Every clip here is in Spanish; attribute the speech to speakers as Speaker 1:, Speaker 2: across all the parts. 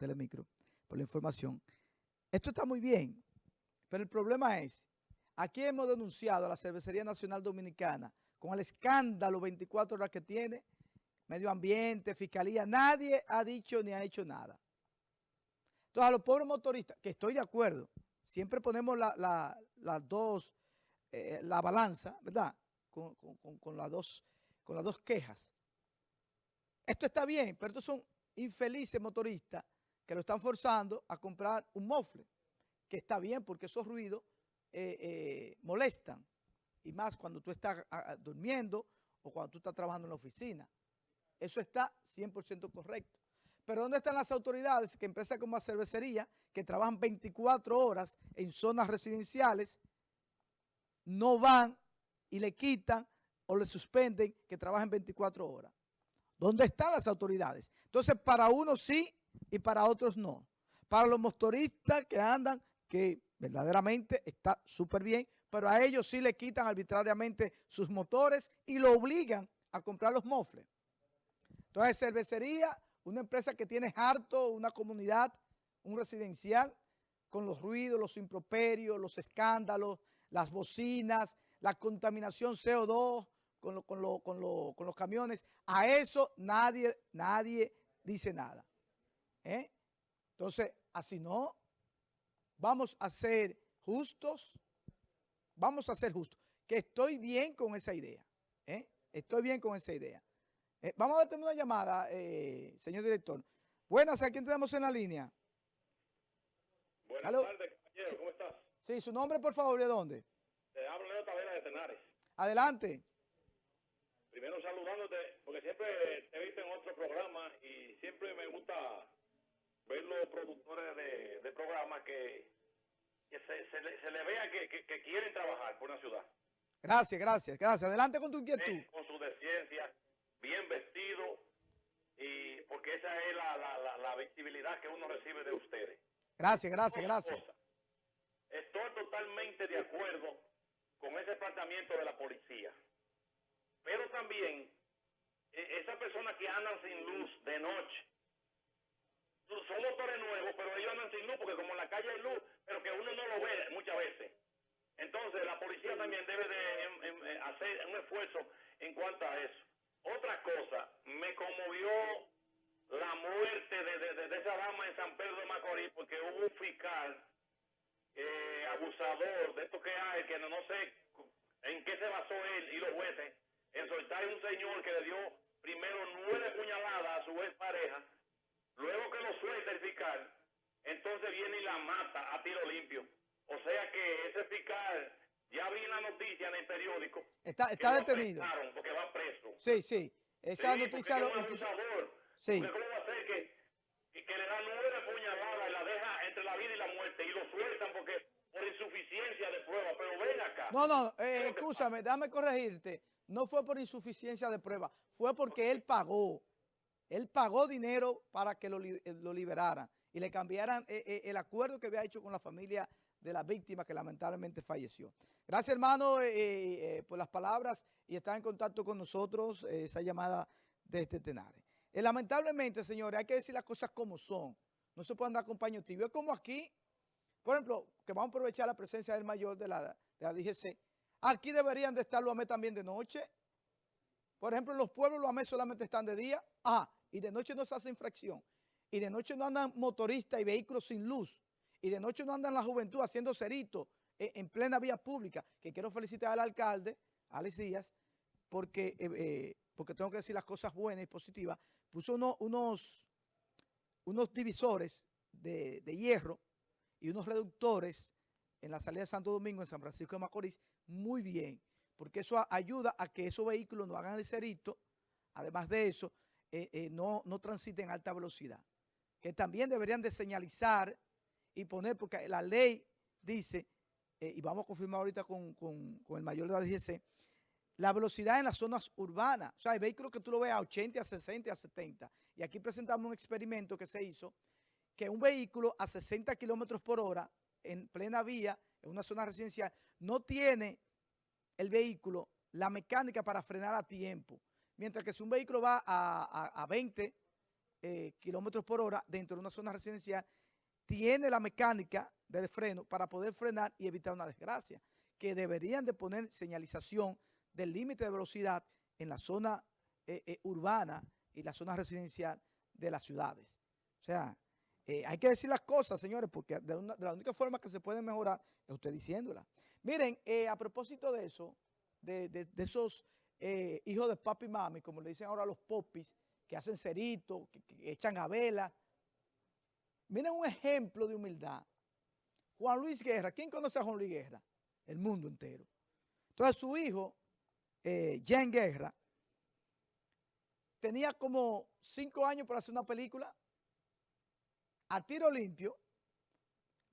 Speaker 1: Telemicro, por la información. Esto está muy bien, pero el problema es, aquí hemos denunciado a la Cervecería Nacional Dominicana con el escándalo 24 horas que tiene, medio ambiente, fiscalía, nadie ha dicho ni ha hecho nada. Entonces a los pobres motoristas, que estoy de acuerdo, siempre ponemos las dos, eh, la balanza, ¿verdad? Con, las dos, con las dos quejas. Esto está bien, pero estos son infelices motoristas que lo están forzando a comprar un mofle, que está bien porque esos ruidos eh, eh, molestan, y más cuando tú estás durmiendo o cuando tú estás trabajando en la oficina. Eso está 100% correcto. Pero ¿dónde están las autoridades que empresas como la cervecería, que trabajan 24 horas en zonas residenciales, no van y le quitan o le suspenden que trabajen 24 horas? ¿Dónde están las autoridades? Entonces, para unos sí y para otros no. Para los motoristas que andan, que verdaderamente está súper bien, pero a ellos sí le quitan arbitrariamente sus motores y lo obligan a comprar los mofles. Entonces, cervecería, una empresa que tiene harto, una comunidad, un residencial, con los ruidos, los improperios, los escándalos, las bocinas, la contaminación CO2, con, con, con, los camiones. A eso nadie, nadie dice nada. ¿Eh? Entonces, así no, vamos a ser justos, vamos a ser justos. Que estoy bien con esa idea. ¿eh? Estoy bien con esa idea. Eh, vamos a tener una llamada, señor director. Buenas, ¿a quién tenemos en la línea?
Speaker 2: Buenas tardes, compañero, ¿cómo estás?
Speaker 1: Sí, su nombre, por favor, ¿de dónde?
Speaker 2: Te hablo de Tavera de Tenares.
Speaker 1: Adelante.
Speaker 2: Primero saludándote, porque siempre te he visto en otro programa y siempre me gusta ver los productores de, de programas que, se, le, vea que, quieren trabajar por una ciudad.
Speaker 1: Gracias, gracias, gracias. Adelante con tu inquietud.
Speaker 2: con su ciencia, bien vestido, y porque esa es la, la, la, visibilidad que uno recibe de ustedes.
Speaker 1: Gracias, gracias, gracias.
Speaker 2: Estoy totalmente de acuerdo con ese planteamiento de la policía. Pero también, e, esas personas que andan sin luz de noche, motores nuevos, pero ellos andan sin luz, porque como en la calle hay luz, pero que uno no lo ve muchas veces. Entonces, la policía también debe de em, em, eh, hacer un esfuerzo en cuanto a eso. Otra cosa, me conmovió la muerte de, de, esa dama en San Pedro de Macorís, porque hubo un fiscal eh, abusador de esto que hay, que no, no sé en qué se basó él y los jueces, en soltar a un señor que le dio primero nueve puñaladas a su ex pareja, luego que lo suelta el fiscal, entonces viene y la mata a tiro limpio. O sea que ese fiscal, ya vi la noticia en el periódico.
Speaker 1: Está, está detenido.
Speaker 2: porque va preso.
Speaker 1: Sí, sí. Esa noticia
Speaker 2: lo... Sí. ¿Cómo va a ser que, que, le dan nueve puñaladas y la deja entre la vida y la muerte y lo sueltan porque por insuficiencia de prueba? Pero ven acá.
Speaker 1: No, no, eh, escúchame, déjame corregirte no fue por insuficiencia de prueba, fue porque él pagó. Él pagó dinero para que lo, eh, liberaran y le cambiaran eh, eh, el acuerdo que había hecho con la familia de la víctima que lamentablemente falleció. Gracias, hermano, por las palabras y estar en contacto con nosotros, esa llamada desde Tenares. lamentablemente, señores, hay que decir las cosas como son. No se puede andar con paño tibio. Es como aquí, por ejemplo, que vamos a aprovechar la presencia del mayor de la, de la DGC, Aquí deberían de estar los AME también de noche. Por ejemplo, los pueblos los AME solamente están de día. Ah, y de noche no se hace infracción. Y de noche no andan motoristas y vehículos sin luz. Y de noche no andan la juventud haciendo ceritos en, plena vía pública. Que quiero felicitar al alcalde, Alex Díaz, porque, eh, eh, porque tengo que decir las cosas buenas y positivas. Puso unos, unos divisores de, de hierro y unos reductores en la salida de Santo Domingo, en San Francisco de Macorís, muy bien, porque eso ayuda a que esos vehículos no hagan el cerito, además de eso, eh, eh, no, no transiten a alta velocidad. Que también deberían de señalizar y poner, porque la ley dice, eh, y vamos a confirmar ahorita con, el mayor de la DGC, la velocidad en las zonas urbanas. O sea, hay vehículos que tú lo ves a 80, a 60, a 70. Y aquí presentamos un experimento que se hizo, que un vehículo a 60 kilómetros por hora en plena vía, en una zona residencial, no tiene el vehículo la mecánica para frenar a tiempo. Mientras que si un vehículo va a, a, 20 eh, kilómetros por hora dentro de una zona residencial, tiene la mecánica del freno para poder frenar y evitar una desgracia, que deberían de poner señalización del límite de velocidad en la zona eh, eh, urbana y la zona residencial de las ciudades. O sea, hay que decir las cosas, señores, porque de, la única forma que se puede mejorar es usted diciéndola. Miren, a propósito de eso, de, de esos hijos de papi y mami, como le dicen ahora los popis, que hacen cerito, que, echan a vela, Miren un ejemplo de humildad. Juan Luis Guerra, ¿quién conoce a Juan Luis Guerra? El mundo entero. Entonces su hijo, eh, Jan Guerra, tenía como cinco años para hacer una película a tiro limpio.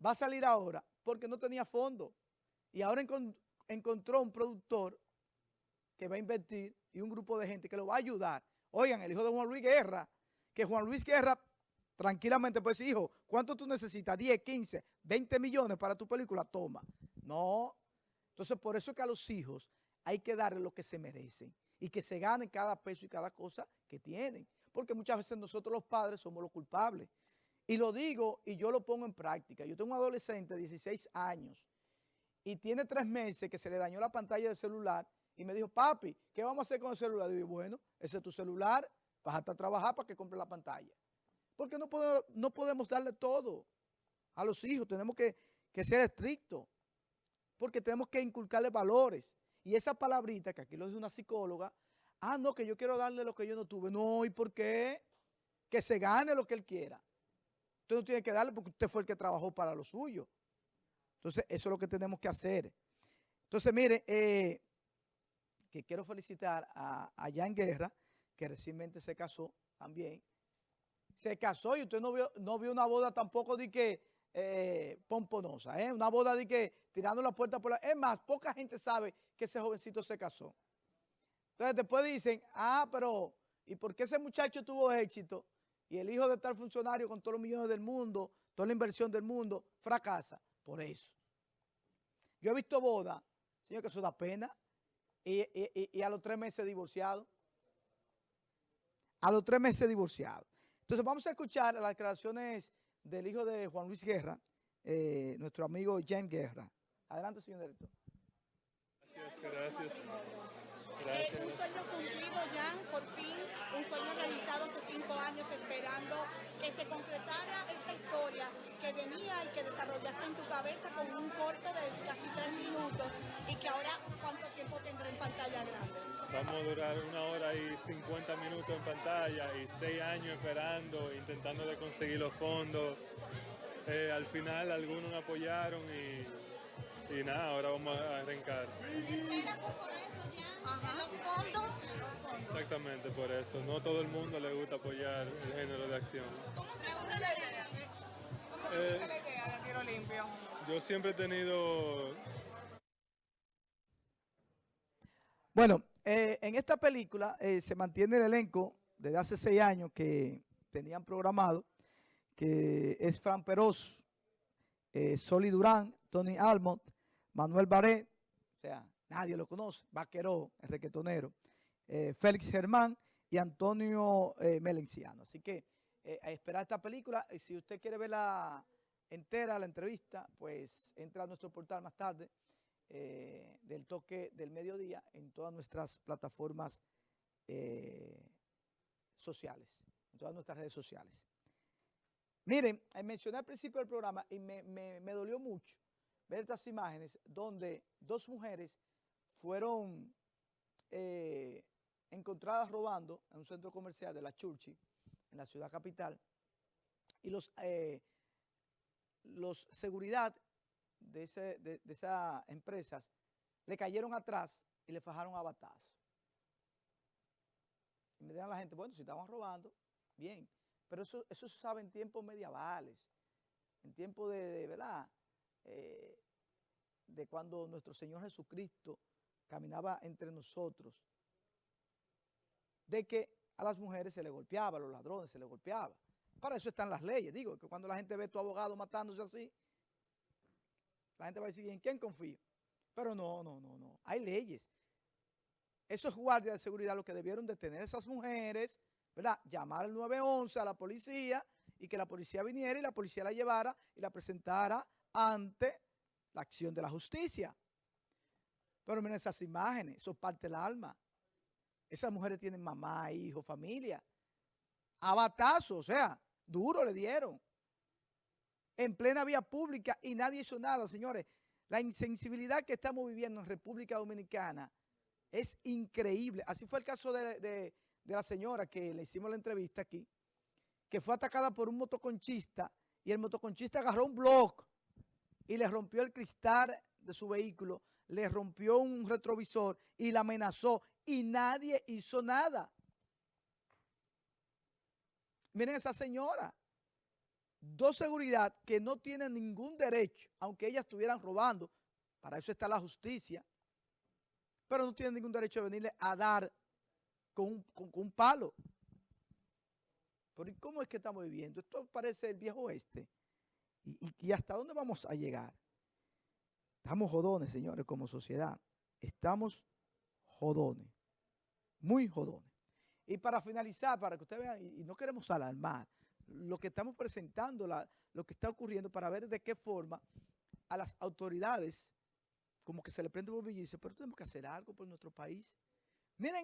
Speaker 1: Va a salir ahora porque no tenía fondo. Y ahora encont encontró un productor que va a invertir y un grupo de gente que lo va a ayudar. Oigan, el hijo de Juan Luis Guerra, que Juan Luis Guerra tranquilamente pues hijo, ¿cuánto tú necesitas? 10, 15, 20 millones para tu película, toma. No. Entonces por eso es que a los hijos hay que darle lo que se merecen y que se ganen cada peso y cada cosa que tienen. Porque muchas veces nosotros los padres somos los culpables. Y lo digo y yo lo pongo en práctica. Yo tengo un adolescente de 16 años y tiene tres meses que se le dañó la pantalla del celular y me dijo, papi, ¿qué vamos a hacer con el celular? Yo, bueno, ese es tu celular, vas a trabajar para que compre la pantalla. Porque no, puedo, no podemos darle todo a los hijos, tenemos que, que ser estrictos, porque tenemos que inculcarle valores. Y esa palabrita, que aquí lo dice una psicóloga, ah, no, que yo quiero darle lo que yo no tuve. No, ¿y por qué? Que se gane lo que él quiera. Usted no tiene que darle porque usted fue el que trabajó para lo suyo. Entonces, eso es lo que tenemos que hacer. Entonces, mire, eh, que quiero felicitar a, a Jan Guerra, que recientemente se casó también se casó y usted no vio, no vio una boda tampoco de que eh, pomponosa, ¿eh? una boda de que tirando la puerta por la... Es más, poca gente sabe que ese jovencito se casó. Entonces después dicen, ah, pero ¿y por qué ese muchacho tuvo éxito? Y el hijo de tal funcionario con todos los millones del mundo, toda la inversión del mundo, fracasa. Por eso. Yo he visto boda, señor, que eso da pena, y, y, y a los tres meses divorciado. A los tres meses divorciado. Entonces vamos a escuchar las declaraciones del hijo de Juan Luis Guerra, eh, nuestro amigo James Guerra. Adelante, señor director.
Speaker 3: Gracias, gracias. gracias.
Speaker 4: Eh, un sueño cumplido, Jan, por fin, un sueño realizado hace cinco años esperando que se concretara esta historia que venía y que desarrollaste en tu cabeza con un corto de casi tres minutos
Speaker 3: Vamos a durar una hora y 50 minutos en pantalla y seis años esperando, intentando de conseguir los fondos. Eh, al final algunos apoyaron y, y, nada, ahora vamos a arrancar.
Speaker 4: Los fondos.
Speaker 3: Exactamente, por eso. No todo el mundo le gusta apoyar el género de acción.
Speaker 4: ¿Cómo te surge la idea? ¿Cómo te la idea de tiro limpio?
Speaker 3: Yo siempre he tenido...
Speaker 1: Bueno, eh, en esta película eh, se mantiene el elenco desde hace seis años que tenían programado, que es Fran Peroz, eh, Soli Durán, Tony Almont, Manuel Barret, o sea, nadie lo conoce, Vaqueró, el requetonero, Félix Germán y Antonio Melenciano. Así que a esperar esta película, y si usted quiere verla entera, la entrevista, pues entra a nuestro portal más tarde, eh, del toque del mediodía en todas nuestras plataformas eh, sociales, en todas nuestras redes sociales. Miren, eh, mencioné al principio del programa y me, me, me dolió mucho ver estas imágenes donde dos mujeres fueron encontradas robando en un centro comercial de la Churchi, en la ciudad capital, y los, los seguridad de, ese, de, de esas empresas le cayeron atrás y le fajaron a batazo. Y me dirán la gente, bueno, si estaban robando, bien. Pero eso, eso se sabe en tiempos medievales, en tiempos de, de ¿verdad? Eh, de cuando nuestro Señor Jesucristo caminaba entre nosotros, de que a las mujeres se le golpeaba, a los ladrones se le golpeaba. Para eso están las leyes, digo, que cuando la gente ve a tu abogado matándose así, la gente va a decir, ¿en quién confío? Pero no, no, no, no. Hay leyes. Esos guardias de seguridad lo que debieron de tener esas mujeres, ¿verdad? Llamar al 911 a la policía y que la policía viniera y la policía la llevara y la presentara ante la acción de la justicia. Pero miren esas imágenes, eso parte del alma. Esas mujeres tienen mamá, hijo, familia. A batazo, o sea, duro le dieron. En plena vía pública y nadie hizo nada, señores. La insensibilidad que estamos viviendo en República Dominicana es increíble. Así fue el caso de, la señora que le hicimos la entrevista aquí, que fue atacada por un motoconchista y el motoconchista agarró un bloque y le rompió el cristal de su vehículo, le rompió un retrovisor y la amenazó y nadie hizo nada. Miren esa señora, dos seguridad que no tienen ningún derecho, aunque ellas estuvieran robando, para eso está la justicia, pero no tienen ningún derecho de venirle a dar con un, con, un palo. Pero ¿cómo es que estamos viviendo? Esto parece el viejo oeste. ¿Y, y, y hasta dónde vamos a llegar? Estamos jodones, señores, como sociedad. Estamos jodones. Muy jodones. Y para finalizar, para que ustedes vean, y, y no queremos alarmar, lo que estamos presentando, la, lo que está ocurriendo, para ver de qué forma a las autoridades, como que se le prende el bombillo y dice, pero tenemos que hacer algo por nuestro país. Miren